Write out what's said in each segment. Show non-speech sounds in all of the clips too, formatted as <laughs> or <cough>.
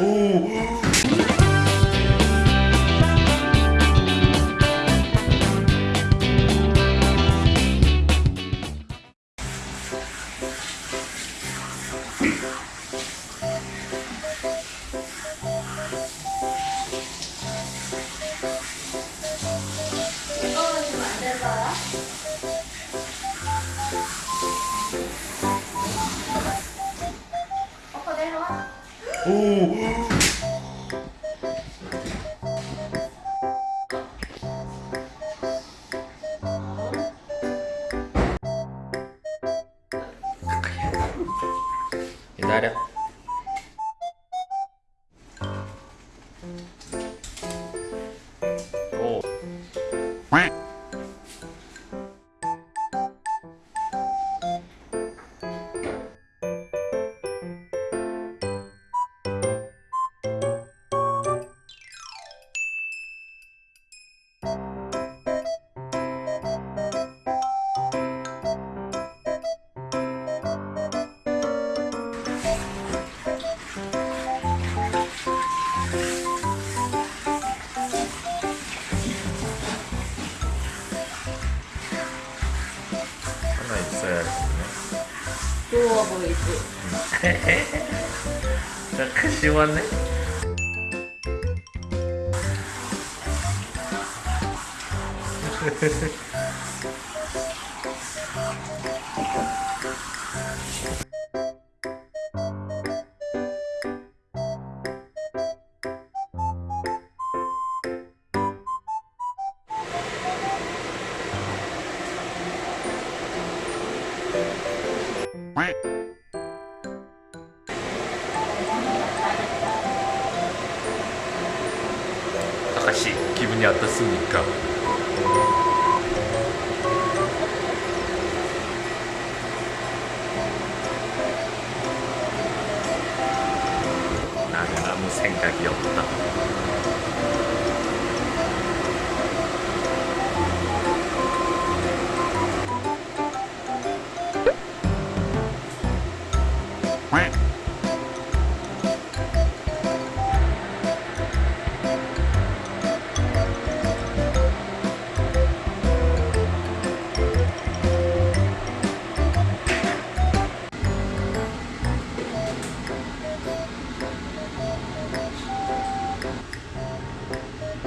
이 내려와. 기다려. まあ実際るね。今日 <laughs> はこれね。 아가씨 기분이 어떻습니까? 나는 아무 생각이 없다.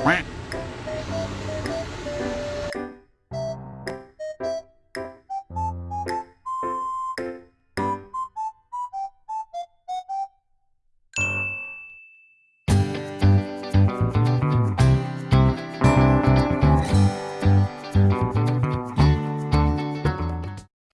Quack